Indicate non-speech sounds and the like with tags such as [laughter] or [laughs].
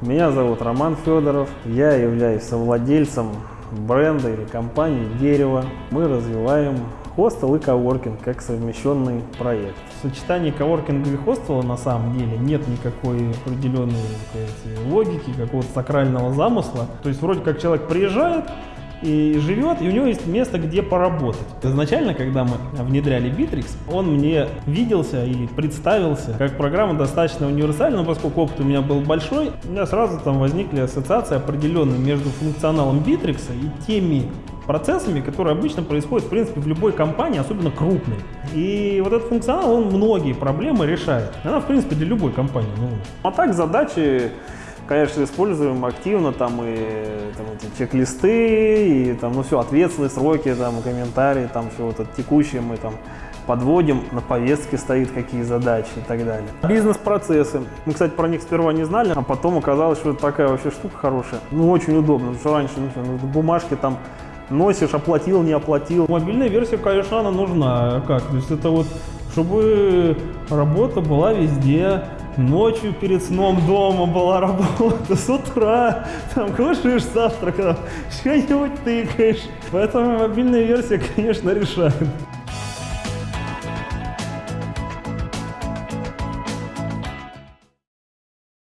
Меня зовут Роман Федоров. Я являюсь совладельцем бренда или компании «Дерево». Мы развиваем хостел и коворкинг как совмещенный проект. В сочетании коворкинга и хостела на самом деле нет никакой определенной сказать, логики, какого-то сакрального замысла. То есть вроде как человек приезжает, и живет, и у него есть место, где поработать. Изначально, когда мы внедряли Bittrex, он мне виделся или представился как программа достаточно универсальная, поскольку опыт у меня был большой, у меня сразу там возникли ассоциации определенные между функционалом Bittrex и теми процессами, которые обычно происходят, в принципе, в любой компании, особенно крупной. И вот этот функционал, он многие проблемы решает. Она, в принципе, для любой компании. Ну. А так задачи конечно, используем активно там и там, эти чек-листы, и там, ну все, ответственные сроки, там, комментарии, там все вот это текущее мы там подводим, на повестке стоит какие задачи и так далее. Бизнес-процессы. Мы, кстати, про них сперва не знали, а потом оказалось, что это такая вообще штука хорошая. Ну, очень удобно, потому что раньше ну, все, ну, бумажки там носишь, оплатил, не оплатил. Мобильная версия, конечно, она нужна. А как? То есть это вот, чтобы работа была везде, ночью перед сном дома была работа, с утра там кушаешь завтрак, [laughs] что-нибудь тыкаешь. Поэтому мобильная версия, конечно, решает.